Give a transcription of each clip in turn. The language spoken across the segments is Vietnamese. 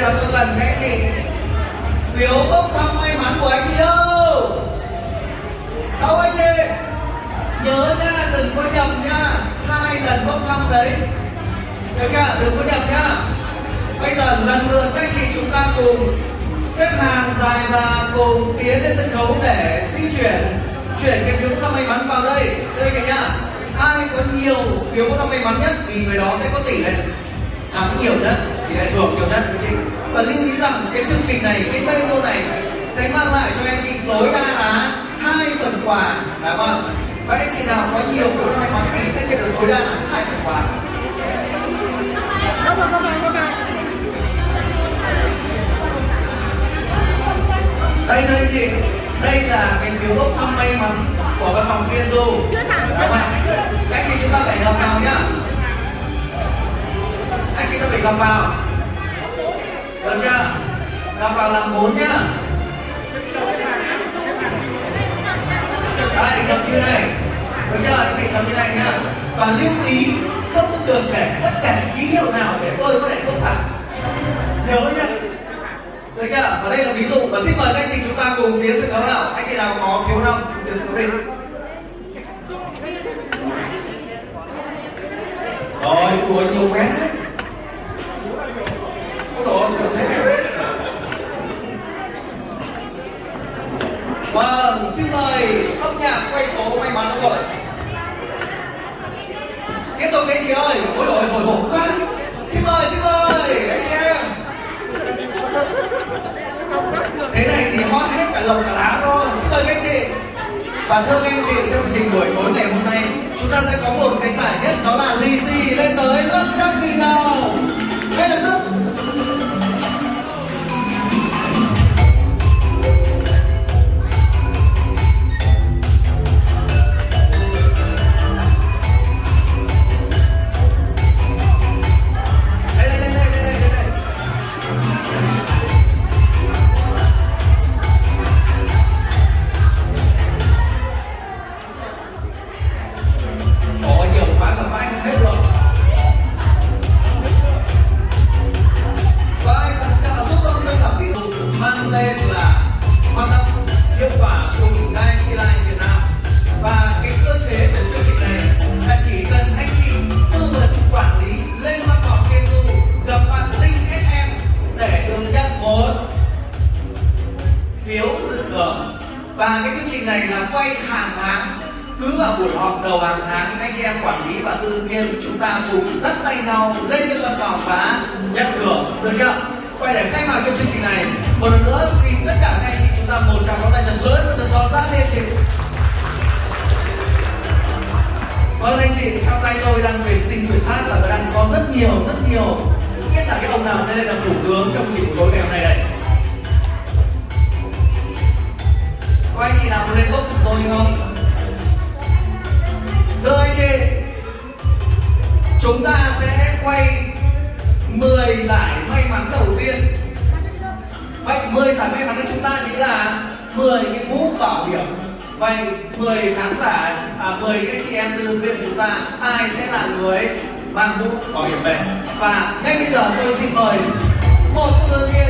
bây giờ tôi cần các anh chị phiếu bốc thăm may mắn của anh chị đâu? Đâu anh chị? Nhớ nha, đừng có nhầm nha. Hai lần bốc thăm đấy. Được chưa? Đừng có nhầm nhá bây giờ lần lượt các anh chị chúng ta cùng xếp hàng dài và cùng tiến lên sân khấu để di chuyển chuyển cái phiếu bốc thăm may mắn vào đây. Đây anh chị nhá. Ai có nhiều phiếu bốc thăm may mắn nhất thì người đó sẽ có tỷ lệ thắng nhiều nhất thì lại thưởng nhiều nhất anh chị? Và lưu ý rằng cái chương trình này cái menu này sẽ mang lại cho anh chị tối đa là hai phần quà. Phải không ạ và anh chị nào có nhiều phiếu may mắn thì sẽ nhận được tối đa là hai phần quà. Đây đây chị. Đây là cái phiếu bốc thăm may mắn của văn phòng viên du. Chưa thẳng, Đúng chưa không ạ? thẳng. anh chị chúng ta phải gầm vào nhá. Anh chị ta phải gầm vào được chưa gầm vào làm bốn nhá đây cầm như này được chưa anh chị cầm như này nhá và lưu ý không được để tất cả ký hiệu nào để tôi có thể bốc thẳng nhớ nhá được chưa? Và đây là ví dụ và xin mời các anh chị chúng ta cùng tiến sân khấu nào. Anh chị nào có phiếu năm tiến sân khấu đi. Rồi, của nhiều quá đấy. Ôi dồi ôi, nhiều thế đấy. Vâng, xin mời âm nhạc quay số may mắn đúng rồi. Tiếp tục đi chị ơi. Ôi dồi ôi, hồi hộp quá. Xin mời, xin mời anh chị em. Thế này thì hot hết cả lồng cả lá thôi Xin mời các anh chị. Và thưa các anh chị, trong chương trình buổi tối ngày hôm nay, chúng ta sẽ có một cái giải nhất đó là lì xì lên tới 500 nghìn đồng. Ngay lập tức đầu hàng tháng anh chị em quản lý và tư viên chúng ta cùng dắt tay nhau lên trên văn phòng và nhận thưởng. Được chưa? Quay để khai mạc cho chương trình này, một lần nữa xin tất cả các anh chị chúng ta một tràng pháo tay thật lớn và thật giòn ra lên chị vâng anh chị, trong tay tôi đang tuyển sinh, tuyển sát và đang có rất nhiều rất nhiều. Không biết là cái ông nào sẽ lên làm thủ tướng trong chương trình của tôi ngày hôm nay đây. Có anh chị nào muốn lên gốc cùng tôi không? Rơi trên chúng ta sẽ quay 10 giải may mắn đầu tiên. Vậy 10 giải may mắn của chúng ta chính là 10 cái mũ bảo hiểm. Vậy 10 khán giả à, 10 cái chị em tư viên chúng ta. Ai sẽ là người mang mũ bảo hiểm về? Và ngay bây giờ tôi xin mời một tư viên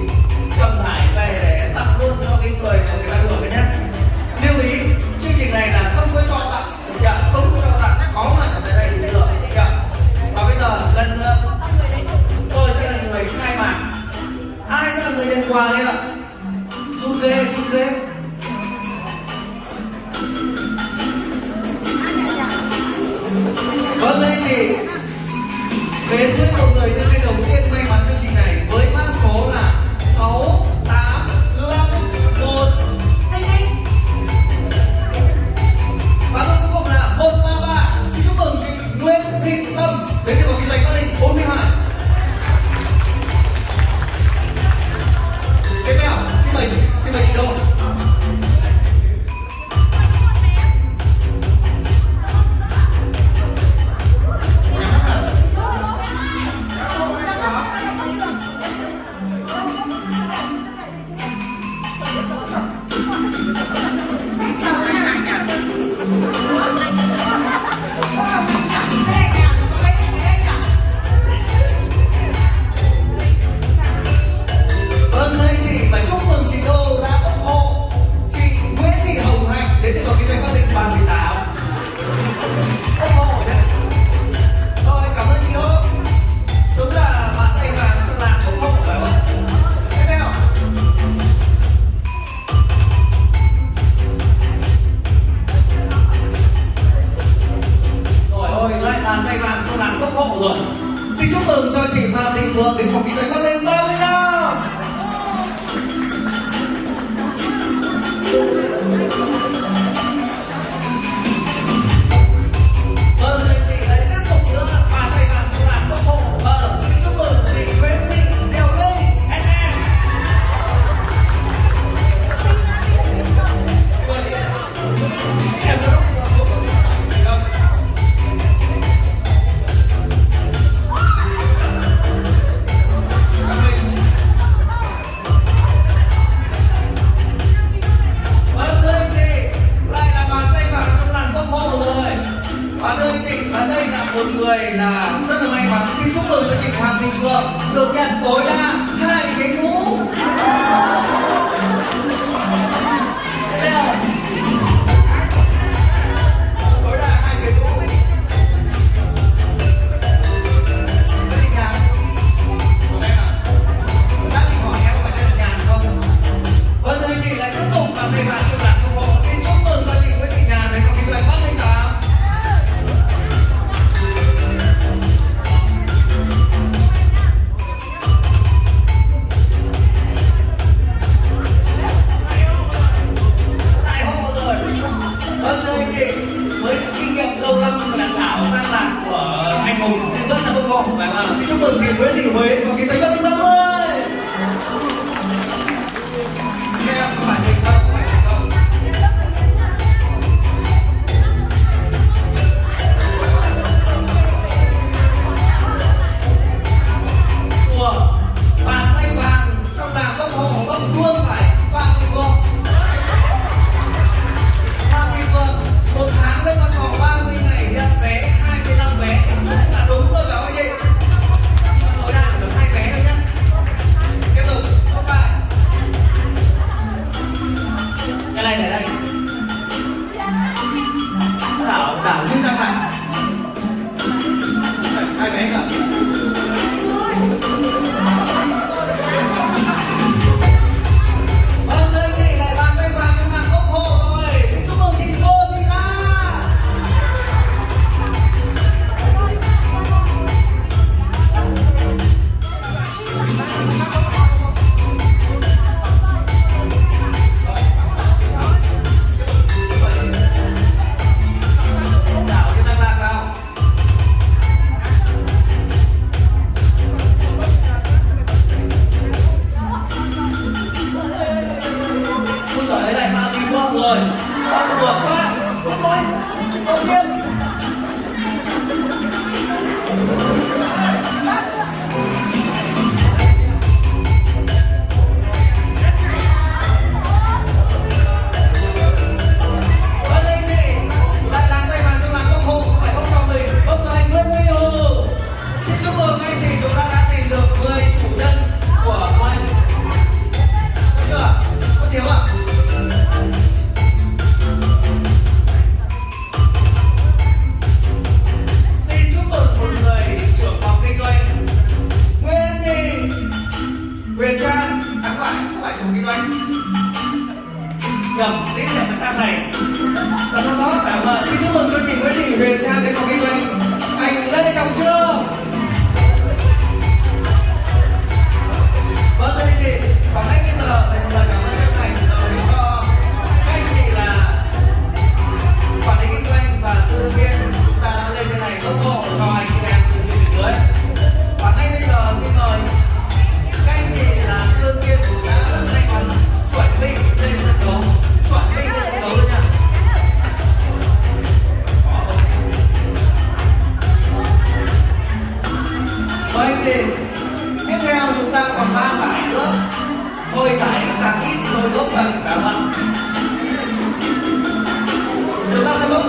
cái người của người ta được not the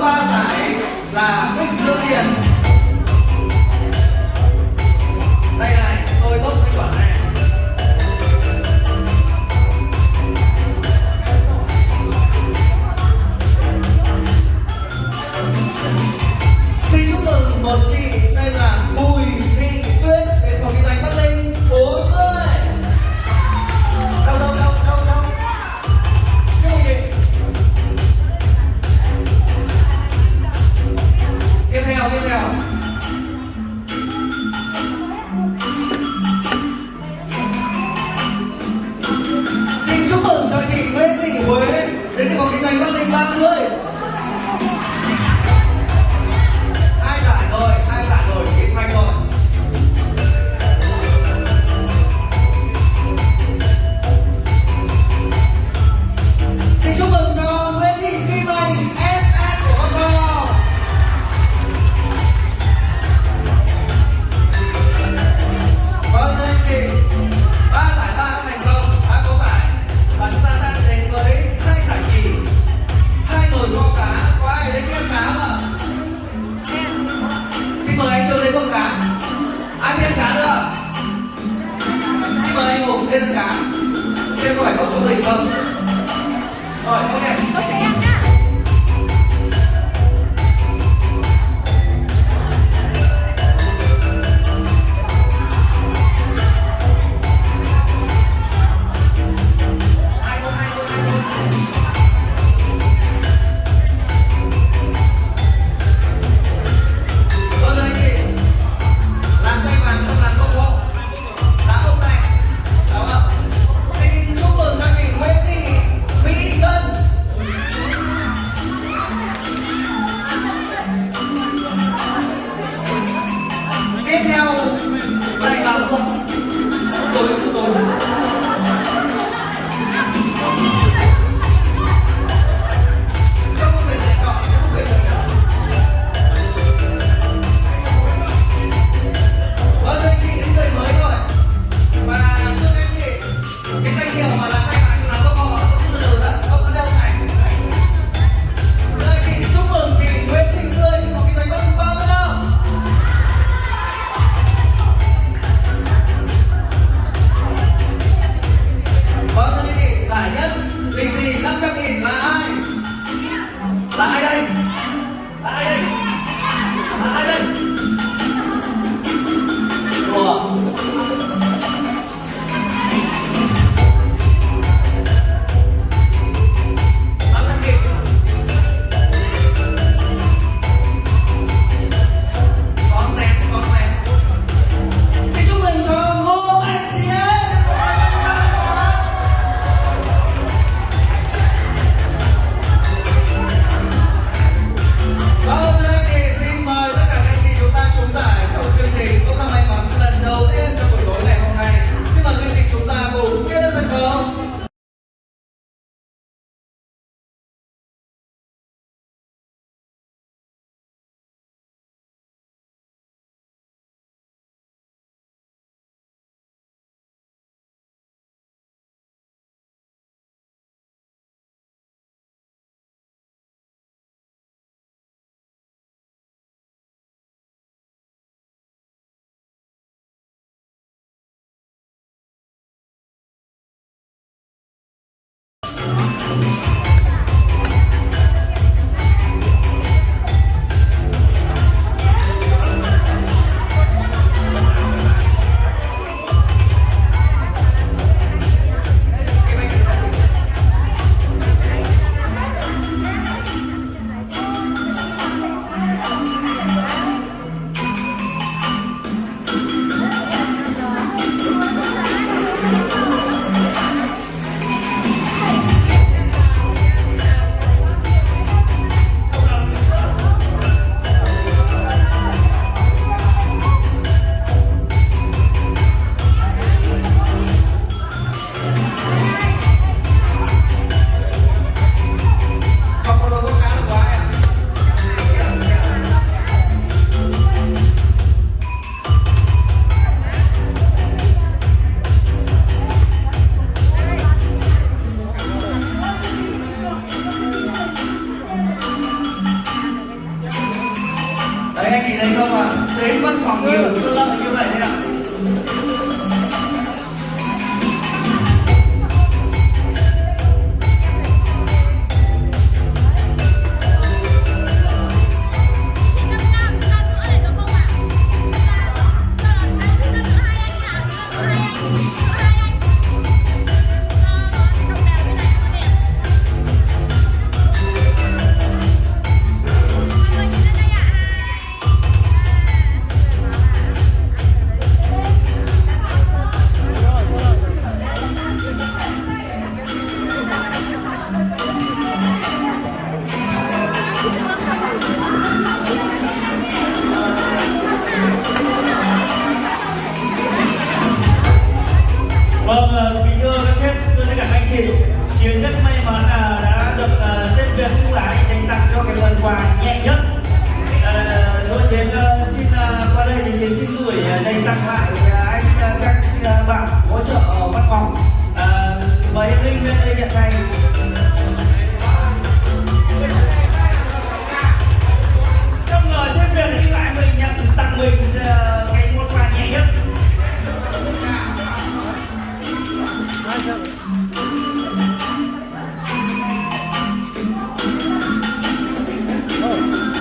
ba giải là thích Dương Hiền I, I,